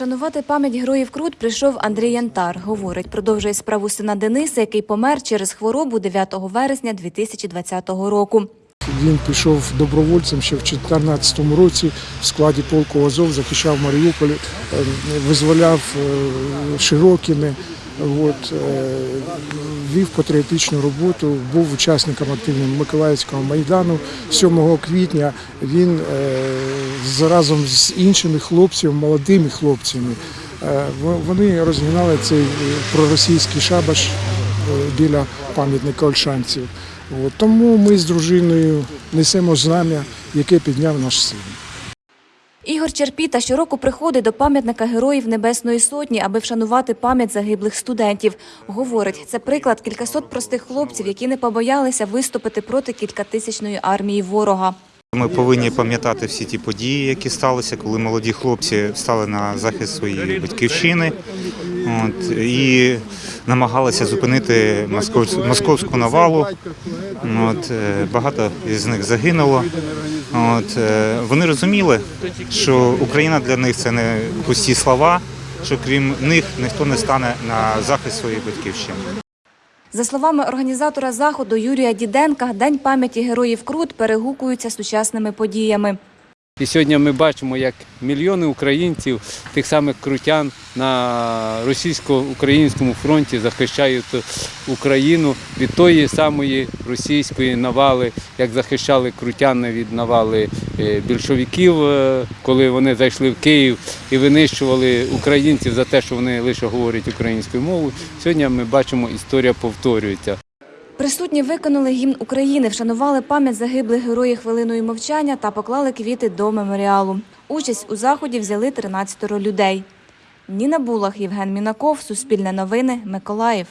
Вшанувати пам'ять героїв Крут прийшов Андрій Янтар. Говорить, продовжує справу сина Дениса, який помер через хворобу 9 вересня 2020 року. Він пішов добровольцем ще в 2014 році в складі полку Азов, захищав Маріуполь, е, визволяв е, Широкіни, от, е, вів патріотичну роботу, був учасником активним Миколаївського майдану. 7 квітня він е, разом з іншими хлопцями, молодими хлопцями, е, вони розгинали цей проросійський шабаш біля пам'ятника Ольшанців. Тому ми з дружиною несемо знам'я, яке підняв наш син. Ігор Черпіта щороку приходить до пам'ятника героїв Небесної Сотні, аби вшанувати пам'ять загиблих студентів. Говорить, це приклад кількасот простих хлопців, які не побоялися виступити проти кількатисячної армії ворога. Ми повинні пам'ятати всі ті події, які сталися, коли молоді хлопці стали на захист своєї батьківщини от, і намагалися зупинити московську, московську навалу. От, е, багато із них загинуло. От, е, вони розуміли, що Україна для них це не пусті слова, що крім них ніхто не стане на захист своєї батьківщини. За словами організатора заходу Юрія Діденка, День пам'яті героїв Крут перегукується сучасними подіями. І сьогодні ми бачимо, як мільйони українців, тих самих крутян на російсько-українському фронті захищають Україну від тої самої російської навали, як захищали крутяни від навали е, більшовиків, е, коли вони зайшли в Київ і винищували українців за те, що вони лише говорять українською мовою. Сьогодні ми бачимо, історія повторюється. Присутні виконали гімн України, вшанували пам'ять загиблих героїв хвилиною мовчання та поклали квіти до меморіалу. Участь у заході взяли 13 людей. Ніна Булах, Євген Мінаков, Суспільне новини, Миколаїв.